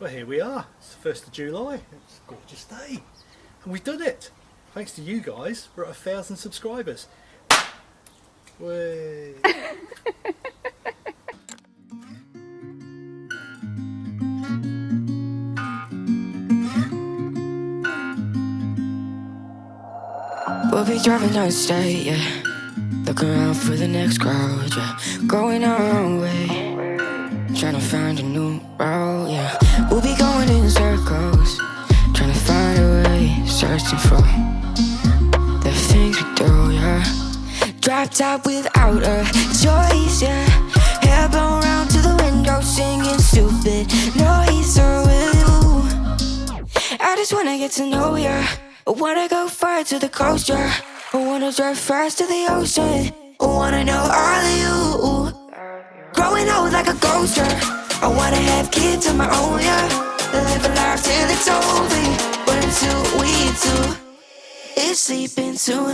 Well here we are, it's the 1st of July, it's a gorgeous day. And we've done it! Thanks to you guys, we're at a thousand subscribers. Way. We'll be driving down the state, yeah. Looking around for the next crowd, yeah. Going our own way. Trying to find a new route, yeah We'll be going in circles Trying to find a way Searching for The things we do, yeah. Drop top without a choice, yeah. Hair blown round to the window Singing stupid noise Or will you I just wanna get to know ya. I wanna go far to the coast, yeah. I wanna drive fast to the ocean. I wanna know all of you. Growing old like a ghost, yeah I wanna have kids of my own, yeah. Live a life till it's over. But until we do? It's sleeping too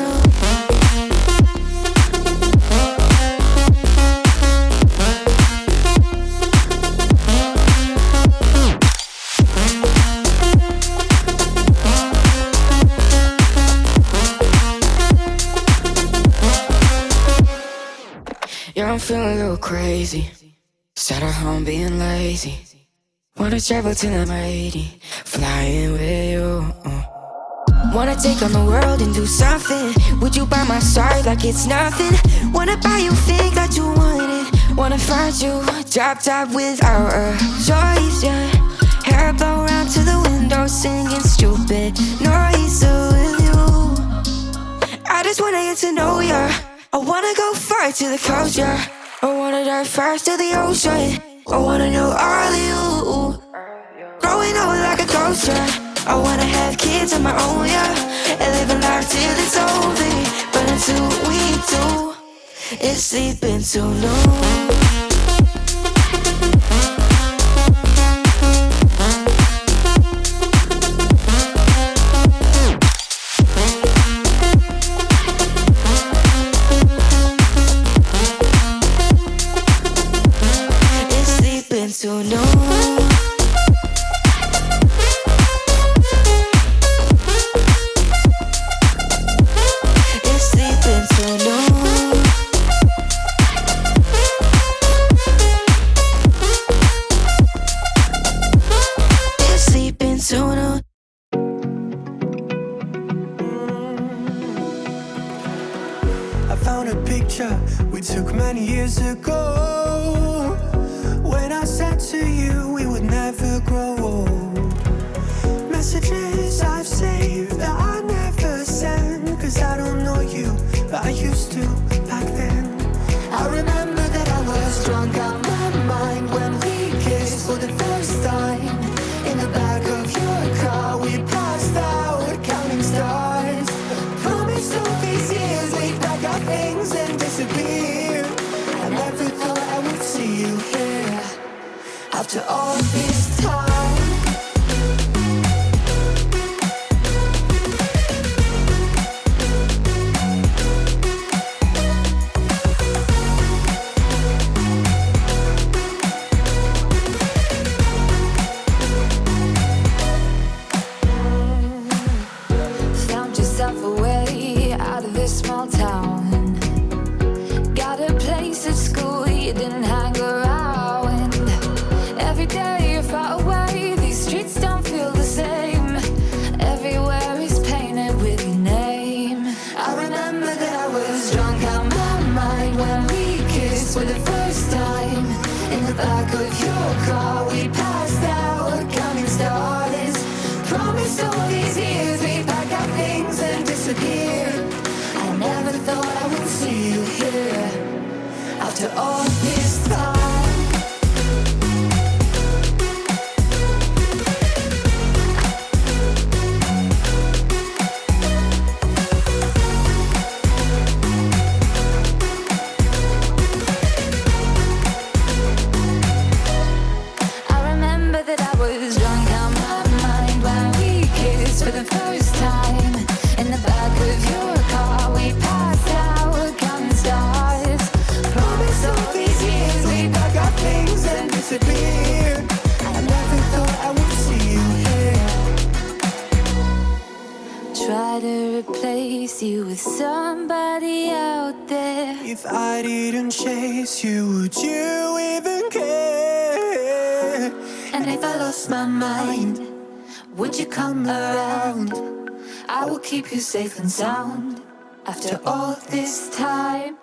Yeah, I'm feeling a little crazy Sat at home being lazy. Wanna travel till I'm 80 Flying with you. Wanna take on the world and do something. Would you by my side like it's nothing? Wanna buy you things that you wanted. Wanna find you drop top without a choice, yeah. Hair blow round to the window singing stupid noise with you. I just wanna get to know ya. I wanna go far to the yeah I wanna dive fast to the ocean. I wanna know all of you Growing old like a ghost, yeah I wanna have kids of my own, yeah And live a life till it's over. But until we do It's sleeping too long picture we took many years ago. When I said to you we would never grow old Messages After all this All somebody out there If I didn't chase you, would you even care? And if I lost my mind, would you come around? I will keep you safe and sound After all this time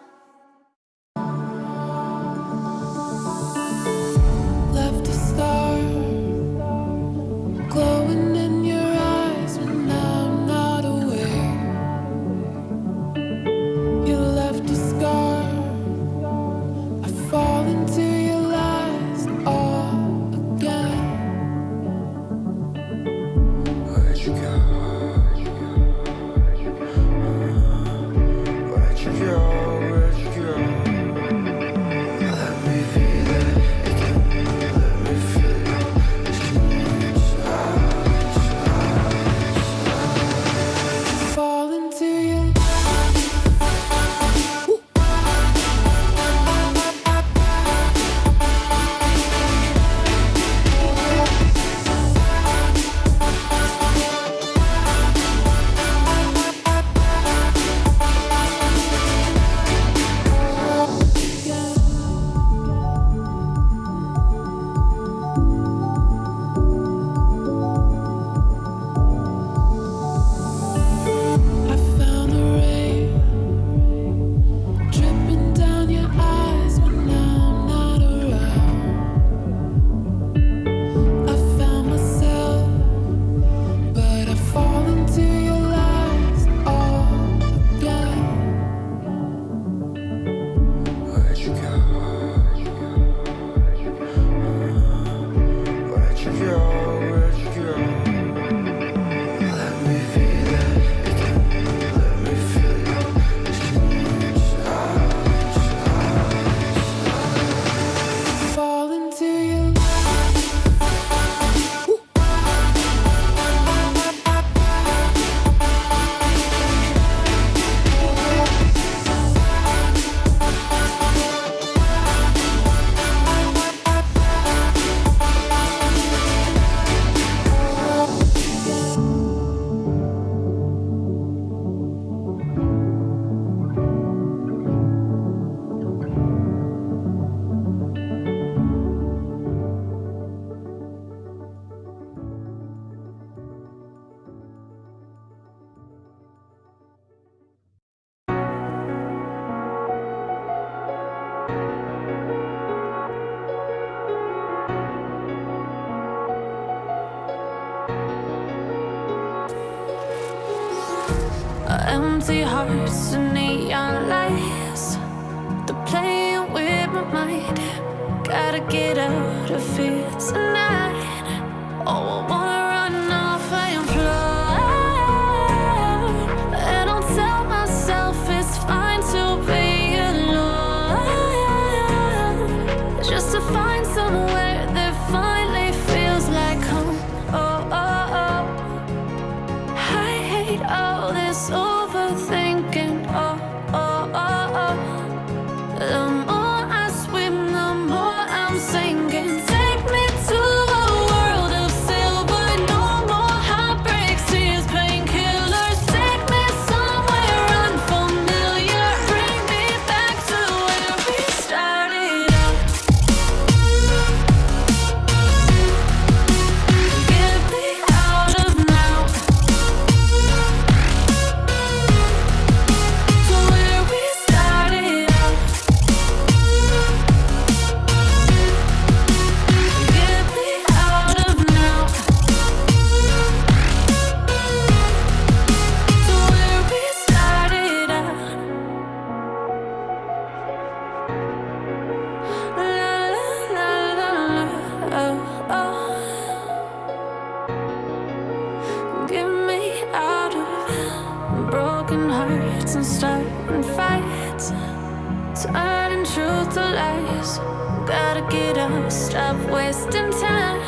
stop wasting time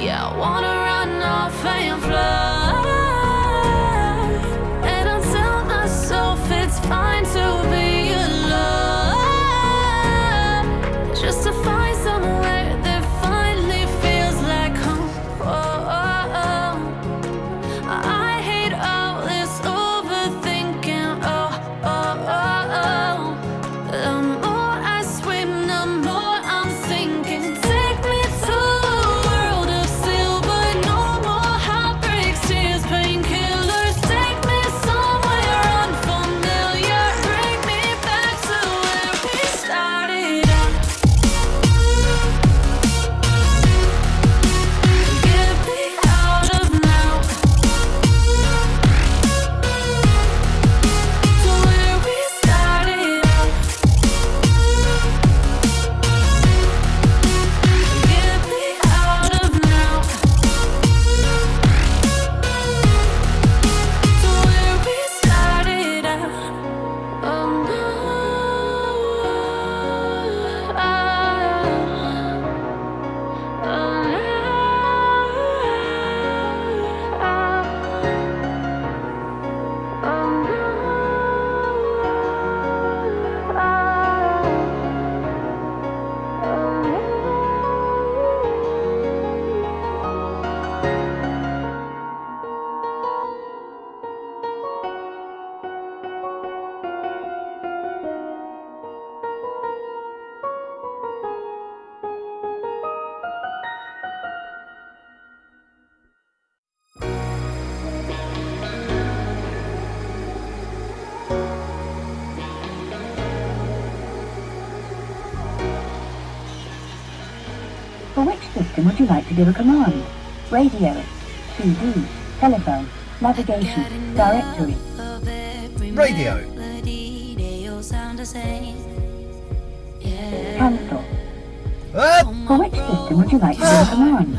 Yeah, I wanna run off and fly. System would you like to give a command? Radio, CD, telephone, navigation, directory. Radio. Cancel. Ah, For which system would you like to give a command?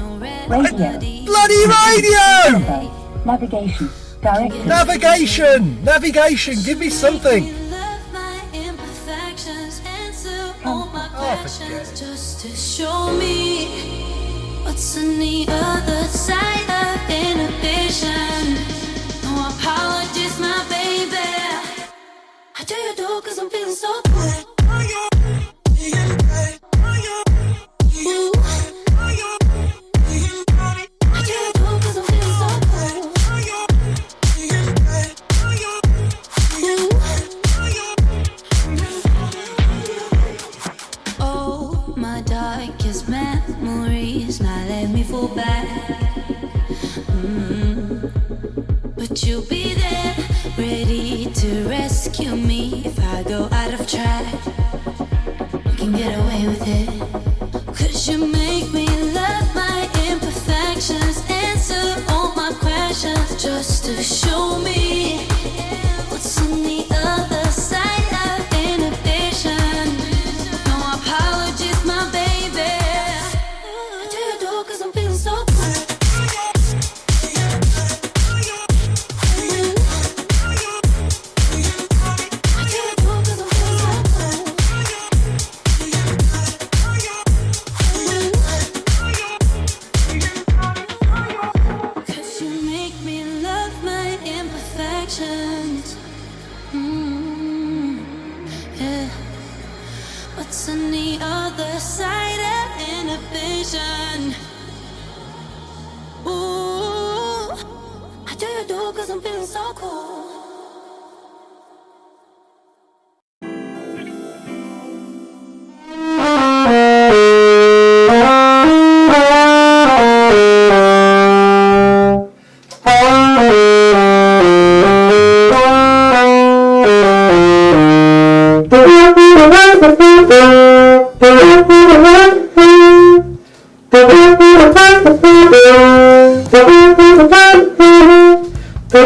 Radio, bloody radio! telephone, navigation, directory. Navigation! Navigation! Give me something! Oh, forget it. Do you do cause I'm feeling so good. But you'll be there, ready to rescue me if I go out of track. You can get away with it. Cause you I'm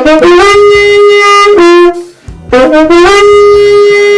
feeling so